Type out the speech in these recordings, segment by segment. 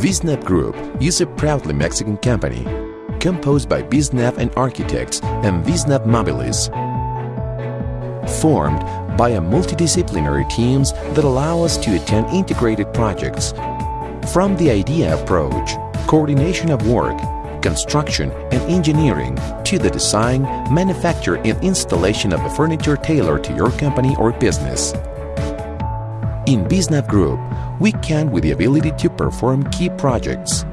Visnap Group is a proudly Mexican company composed by Visnap and Architects and Visnap Mobilis, formed by a multidisciplinary teams that allow us to attend integrated projects from the idea approach, coordination of work, construction and engineering to the design, manufacture and installation of the furniture tailored to your company or business. In Visnap Group, we can with the ability to perform key projects.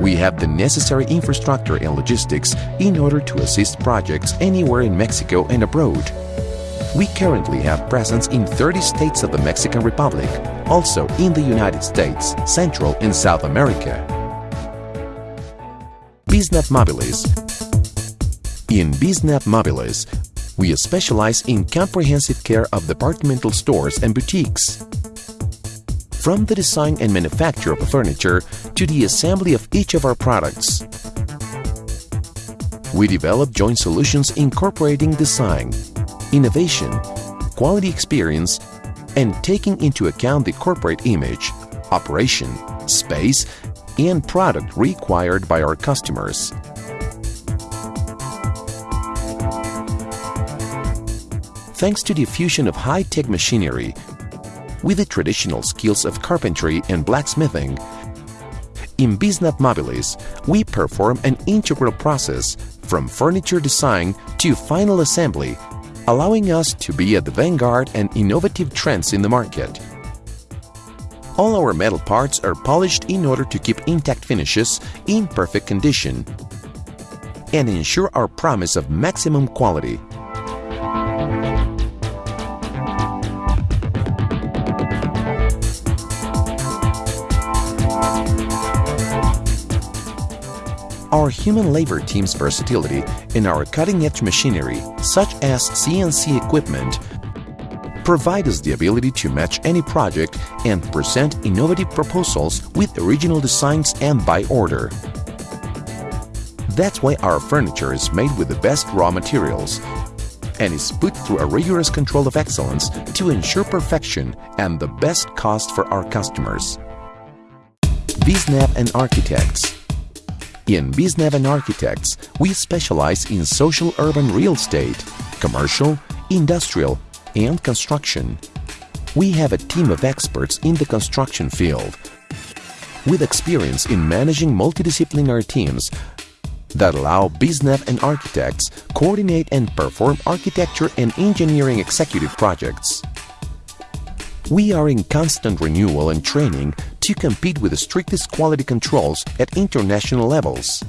We have the necessary infrastructure and logistics in order to assist projects anywhere in Mexico and abroad. We currently have presence in 30 states of the Mexican Republic, also in the United States, Central and South America. Visnap Mobilis In Visnap Mobilis, we specialize in comprehensive care of departmental stores and boutiques. From the design and manufacture of furniture to the assembly of each of our products. We develop joint solutions incorporating design, innovation, quality experience, and taking into account the corporate image, operation, space, and product required by our customers. Thanks to the fusion of high-tech machinery with the traditional skills of carpentry and blacksmithing, in Visnap Mobilis, we perform an integral process from furniture design to final assembly, allowing us to be at the vanguard and innovative trends in the market. All our metal parts are polished in order to keep intact finishes in perfect condition and ensure our promise of maximum quality. Our human labor team's versatility and our cutting-edge machinery, such as CNC equipment, provide us the ability to match any project and present innovative proposals with original designs and by order. That's why our furniture is made with the best raw materials and is put through a rigorous control of excellence to ensure perfection and the best cost for our customers. Visnap and Architects In and Architects, we specialize in social urban real estate, commercial, industrial, and construction. We have a team of experts in the construction field with experience in managing multidisciplinary teams that allow Visnap and architects coordinate and perform architecture and engineering executive projects. We are in constant renewal and training to compete with the strictest quality controls at international levels.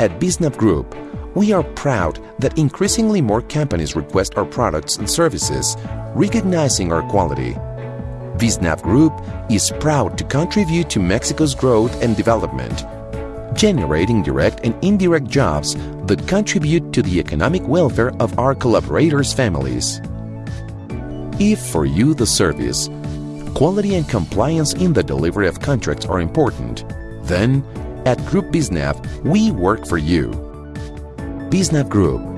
At Visnap Group, we are proud that increasingly more companies request our products and services, recognizing our quality. Visnap Group is proud to contribute to Mexico's growth and development, generating direct and indirect jobs that contribute to the economic welfare of our collaborators' families. If for you the service, quality and compliance in the delivery of contracts are important, then at Group Visnap, we work for you. Visnap Group